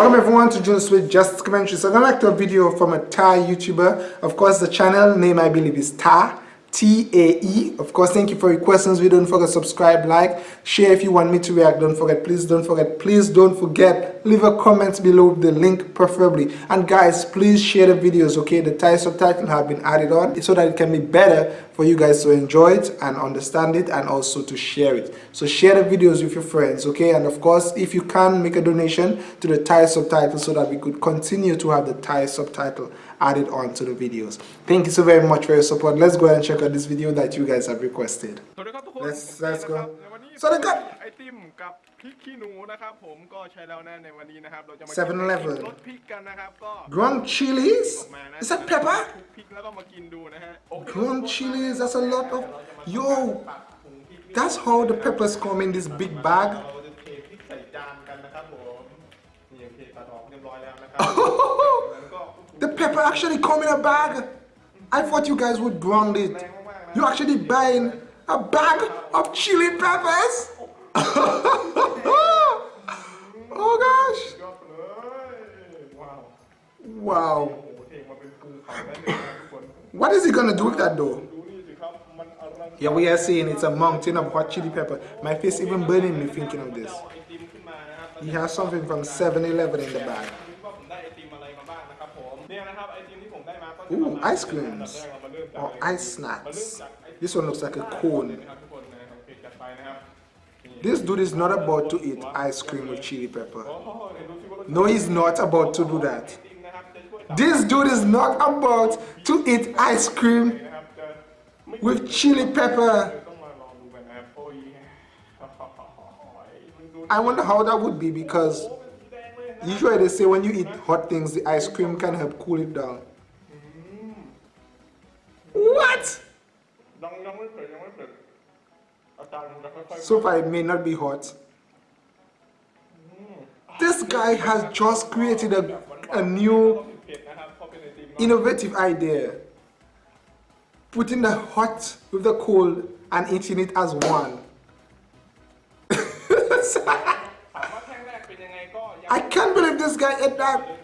Welcome everyone to Jules with Just Commentary. So I'm going to a video from a Thai YouTuber. Of course, the channel name I believe is Ta. T-A-E. Of course, thank you for your questions. We don't forget subscribe, like, share if you want me to react. Don't forget, please don't forget, please don't forget, leave a comment below the link preferably. And guys, please share the videos, okay? The Thai subtitle have been added on so that it can be better for you guys to enjoy it and understand it and also to share it. So share the videos with your friends, okay? And of course, if you can, make a donation to the Thai subtitle so that we could continue to have the Thai subtitle added on to the videos. Thank you so very much for your support. Let's go ahead and check out this video that you guys have requested. Let's, let's go. สวัสดีครับไอติมกับพริกขี้หนูนะครับผมก็ใช้แล้วนะในวันนี้นะครับเราจะมากินรสพริกกันนะครับก็ Ground chilies Is that pepper พริกแล้วก็มากินดูนะฮะ Ground chilies that's a lot of Yo That's how the peppers come in this big bag pepper actually come in a bag. I thought you guys would brand it. You're actually buying a bag of chili peppers? oh gosh. Wow. What is he gonna do with that though? Here we are seeing it's a mountain of hot chili pepper. My face even burning me thinking of this. He has something from 7-Eleven in the bag. Ooh, ice creams or ice snacks. This one looks like a cone. This dude is not about to eat ice cream with chili pepper. No, he's not about to do that. This dude is not about to eat ice cream with chili pepper. I wonder how that would be because usually they say when you eat hot things, the ice cream can help cool it down. What? So far it may not be hot. This guy has just created a, a new innovative idea. Putting the hot with the cold and eating it as one. I can't believe this guy ate that.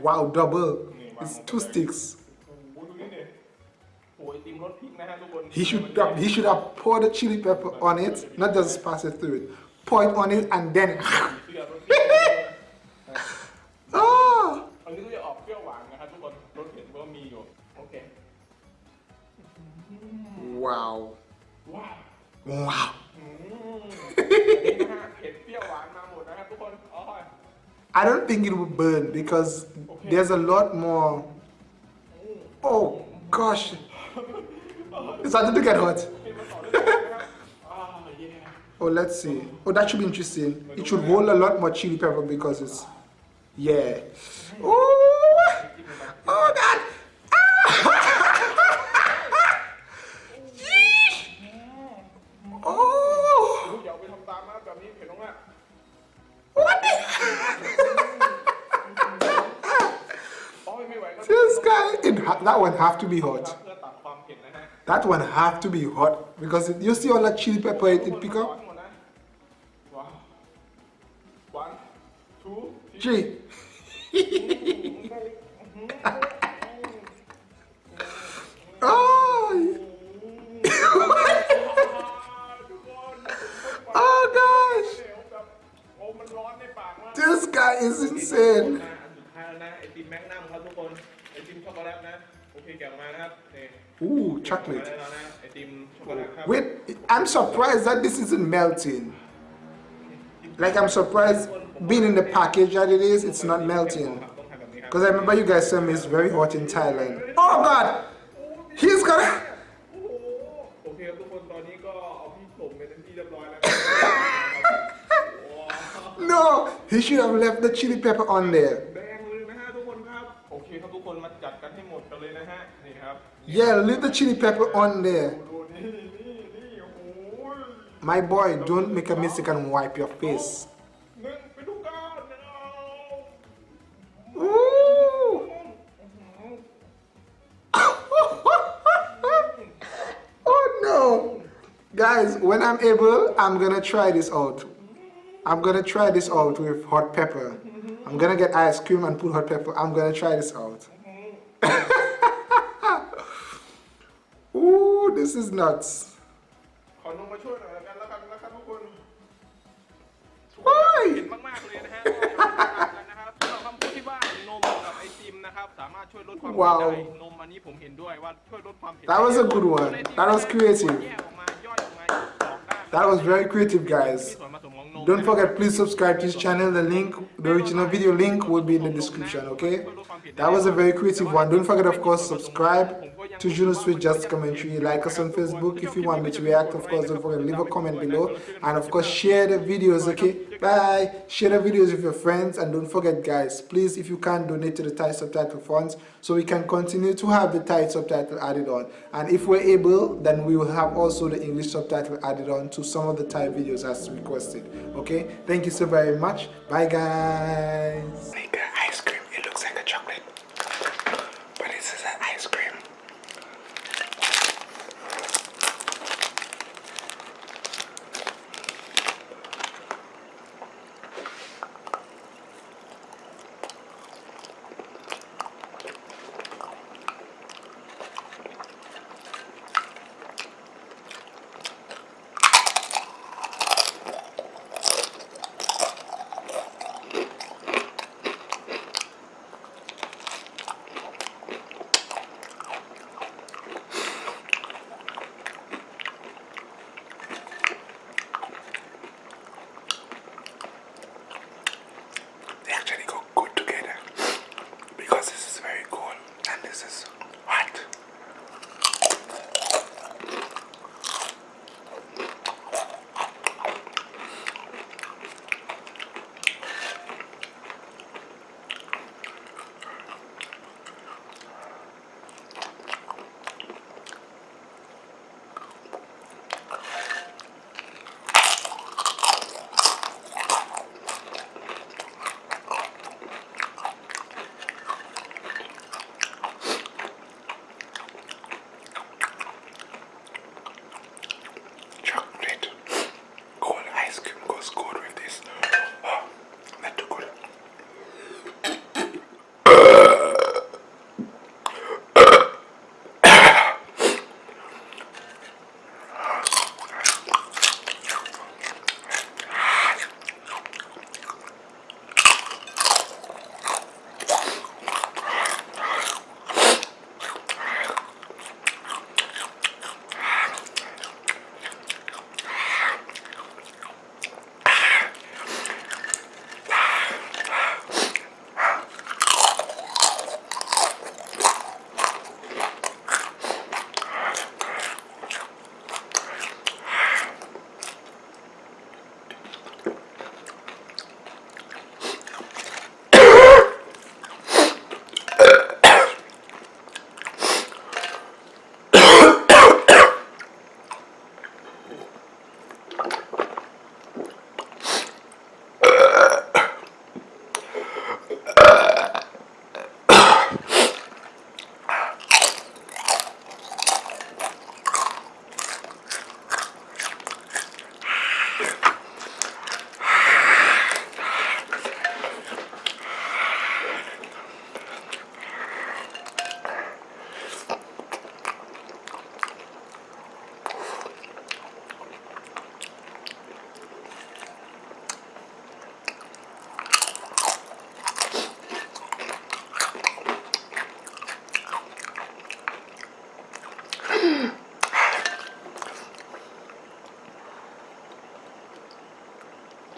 Wow, double. It's two sticks. He should have, he should have poured the chili pepper on it, not just pass it through it. Pour it on it and then. oh. Wow. Wow. Wow. I don't think it will burn because okay. there's a lot more. Oh gosh, it's starting to get hot. oh, let's see. Oh, that should be interesting. It should hold a lot more chili pepper because it's, yeah. Oh, oh God. That one have to be hot. That one have to be hot because you see all that chili pepper it, it pick up. Chocolate. Wait, I'm surprised that this isn't melting. Like I'm surprised being in the package that it is, it's not melting. Because I remember you guys me it's very hot in Thailand. Oh God! He's gonna... no! He should have left the chili pepper on there. Yeah, leave the chili pepper on there. My boy, don't make a mistake and wipe your face. Ooh. oh no! Guys. guys when i'm able i'm gonna try this out i'm gonna try this out with hot pepper i'm gonna get ice cream and put hot pepper i'm gonna try this out Ooh, this is nuts ขอนมมาช่วยหน่อยแล้วกันแล้วกันนะครับทุกคน โอ้ย เห็นมากๆเลยนะฮะก็มาทำกันนะครับ สำหรับคำพูดที่ว่านมกับไอติมนะครับสามารถช่วยลดความเผ็ด ว้าว ได้นมอันนี้ผมเห็นด้วยว่าช่วยลดความเผ็ด That was a good one. That was creative. แยกออกมาย่อยออกมาสองด้าน That was very creative, มี guys. Don't forget, please subscribe to this channel. The link, the original video link will be in the description, okay? That was a very creative one. Don't forget, of course, subscribe, to Juno Sweet Just Commentary. Like us on Facebook. If you want me to react, of course, don't forget, leave a comment below. And of course, share the videos, okay? Bye. Share the videos with your friends. And don't forget, guys, please, if you can, donate to the Thai subtitle funds so we can continue to have the Thai subtitle added on. And if we're able, then we will have also the English subtitle added on to some of the Thai videos as requested. Okay? Thank you so very much. Bye, guys.